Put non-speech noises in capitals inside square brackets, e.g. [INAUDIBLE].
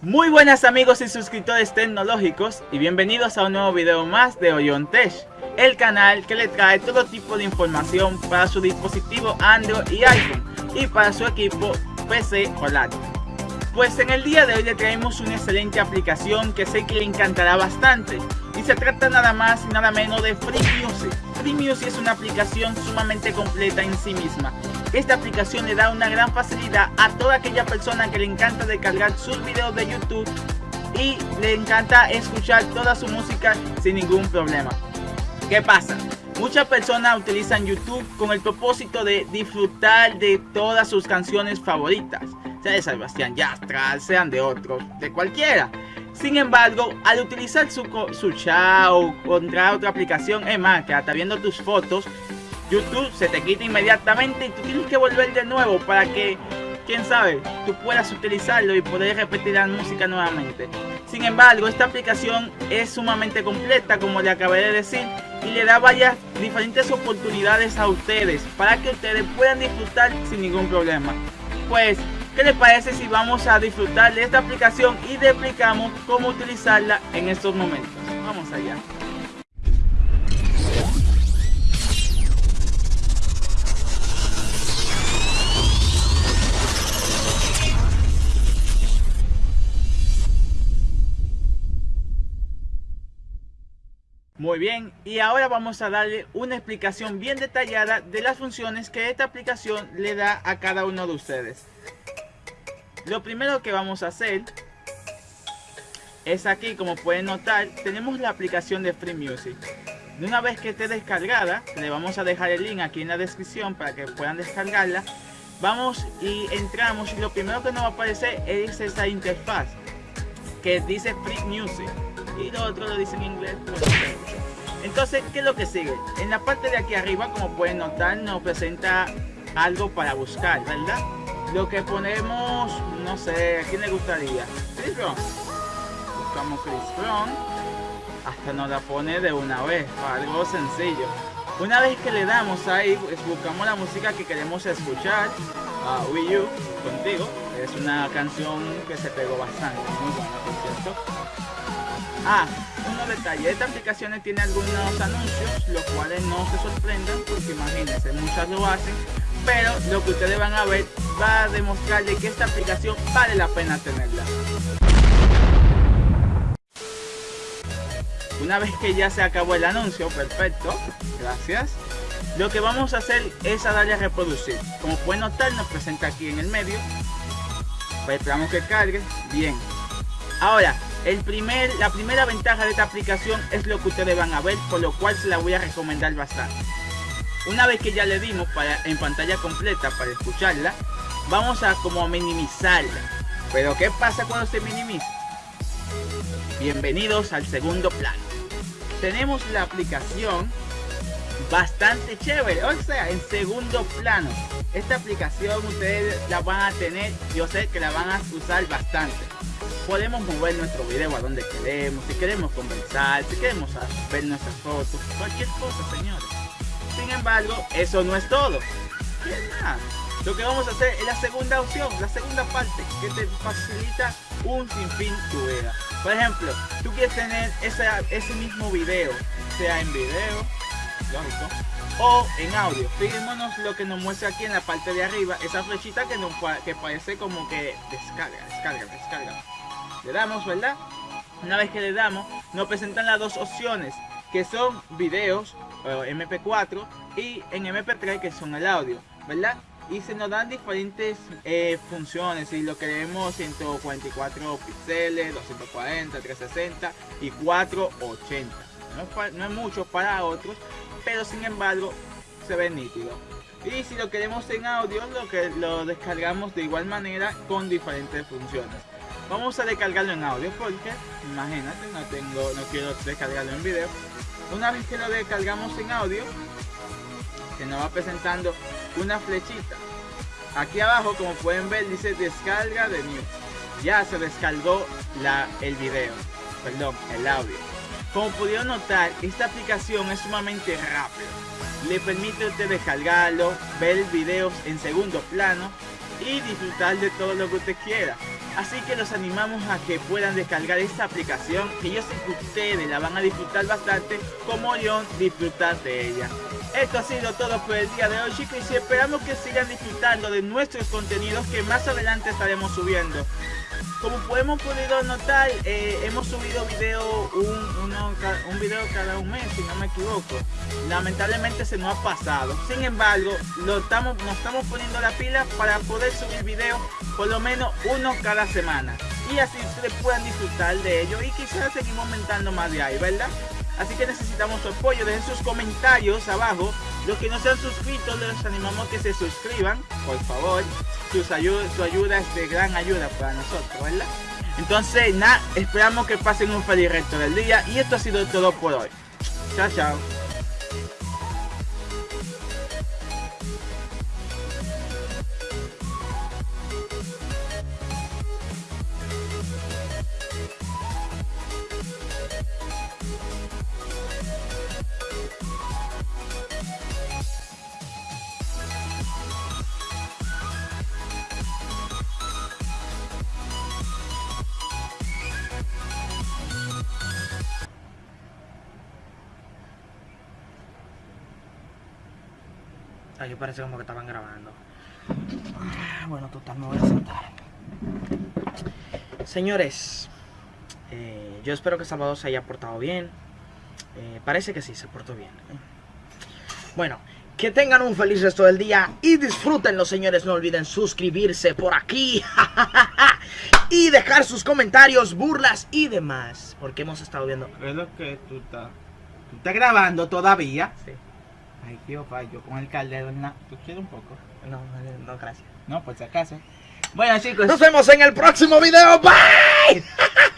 Muy buenas amigos y suscriptores tecnológicos y bienvenidos a un nuevo video más de Orion el canal que le trae todo tipo de información para su dispositivo Android y iPhone y para su equipo PC o laptop. Pues en el día de hoy le traemos una excelente aplicación que sé que le encantará bastante y se trata nada más y nada menos de Free Music. Free Music es una aplicación sumamente completa en sí misma esta aplicación le da una gran facilidad a toda aquella persona que le encanta descargar sus videos de YouTube y le encanta escuchar toda su música sin ningún problema. ¿Qué pasa? Muchas personas utilizan YouTube con el propósito de disfrutar de todas sus canciones favoritas, sea de Sebastián Yastra, sean de otros, de cualquiera. Sin embargo, al utilizar su, su chat o contra otra aplicación, es más, que hasta viendo tus fotos, YouTube se te quita inmediatamente y tú tienes que volver de nuevo para que, quién sabe, tú puedas utilizarlo y poder repetir la música nuevamente. Sin embargo, esta aplicación es sumamente completa, como le acabé de decir, y le da varias diferentes oportunidades a ustedes para que ustedes puedan disfrutar sin ningún problema. Pues, ¿qué les parece si vamos a disfrutar de esta aplicación y te explicamos cómo utilizarla en estos momentos? Vamos allá. Muy bien, y ahora vamos a darle una explicación bien detallada de las funciones que esta aplicación le da a cada uno de ustedes. Lo primero que vamos a hacer es aquí, como pueden notar, tenemos la aplicación de Free Music. Una vez que esté descargada, le vamos a dejar el link aquí en la descripción para que puedan descargarla. Vamos y entramos y lo primero que nos va a aparecer es esa interfaz que dice Free Music y lo otro lo dice en inglés, Entonces, ¿qué es lo que sigue? En la parte de aquí arriba, como pueden notar, nos presenta algo para buscar, ¿verdad? Lo que ponemos, no sé, ¿a quién le gustaría? Chris Brown. Buscamos Chris Brown. Hasta nos la pone de una vez, algo sencillo. Una vez que le damos ahí, pues, buscamos la música que queremos escuchar. Uh, Wii U, contigo. Es una canción que se pegó bastante, muy buena, por cierto. Ah, un detalle, esta aplicación tiene algunos anuncios, los cuales no se sorprendan porque imagínense, muchas lo hacen, pero lo que ustedes van a ver va a demostrarle que esta aplicación vale la pena tenerla. Una vez que ya se acabó el anuncio, perfecto, gracias. Lo que vamos a hacer es a darle a reproducir. Como pueden notar, nos presenta aquí en el medio. Pues esperamos que cargue. Bien. Ahora, el primer, la primera ventaja de esta aplicación es lo que ustedes van a ver, por lo cual se la voy a recomendar bastante. Una vez que ya le dimos para, en pantalla completa para escucharla, vamos a como minimizarla. Pero ¿qué pasa cuando se minimiza? Bienvenidos al segundo plano. Tenemos la aplicación bastante chévere, o sea, en segundo plano. Esta aplicación ustedes la van a tener, yo sé que la van a usar bastante podemos mover nuestro video a donde queremos, si queremos conversar, si queremos ver nuestras fotos, cualquier cosa, señores. Sin embargo, eso no es todo. Lo que vamos a hacer es la segunda opción, la segunda parte, que te facilita un sinfín tu vida. Por ejemplo, tú quieres tener ese mismo video, sea en video, lógico, o en audio. Fijémonos lo que nos muestra aquí en la parte de arriba, esa flechita que, nos, que parece como que descarga, descarga, descarga. Le damos, ¿verdad? Una vez que le damos, nos presentan las dos opciones, que son videos, MP4, y en MP3, que son el audio, ¿verdad? Y se nos dan diferentes eh, funciones, si lo queremos 144 píxeles, 240, 360 y 480. No es, no es mucho para otros, pero sin embargo se ve nítido. Y si lo queremos en audio, lo que lo descargamos de igual manera con diferentes funciones. Vamos a descargarlo en audio porque, imagínate, no tengo, no quiero descargarlo en video. Una vez que lo descargamos en audio, se nos va presentando una flechita. Aquí abajo, como pueden ver, dice descarga de New. Ya se descargó la, el video, perdón, el audio. Como pudieron notar, esta aplicación es sumamente rápida. Le permite usted descargarlo, ver videos en segundo plano y disfrutar de todo lo que usted quiera. Así que los animamos a que puedan descargar esta aplicación, que yo sé que ustedes la van a disfrutar bastante, como yo disfrutar de ella. Esto ha sido todo por el día de hoy chicos y esperamos que sigan disfrutando de nuestros contenidos que más adelante estaremos subiendo. Como podemos podido notar, eh, hemos subido video un, un video cada un mes, si no me equivoco. Lamentablemente se nos ha pasado. Sin embargo, lo estamos, nos estamos poniendo la pila para poder subir video por lo menos uno cada semana. Y así ustedes puedan disfrutar de ello y quizás seguimos aumentando más de ahí, ¿verdad? Así que necesitamos su apoyo, dejen sus comentarios abajo. Los que no se han suscrito, les animamos a que se suscriban, por favor su ayuda es de gran ayuda para nosotros, ¿verdad? Entonces, nada, esperamos que pasen un feliz resto del día y esto ha sido todo por hoy. Chao, chao. Ah, yo parece como que estaban grabando. Ah, bueno, total, me voy a sentar. Señores, eh, yo espero que Salvador se haya portado bien. Eh, parece que sí, se portó bien. Bueno, que tengan un feliz resto del día y disfrútenlo, señores. No olviden suscribirse por aquí [LAUGHS] y dejar sus comentarios, burlas y demás. Porque hemos estado viendo. Es lo que tú estás. ¿Tú estás grabando todavía? Sí. Ay, tío, yo con el caldero en la... ¿Tú quieres un poco? No, no, gracias. No, por si acaso. Bueno, chicos. Nos vemos en el próximo video. Bye. [LAUGHS]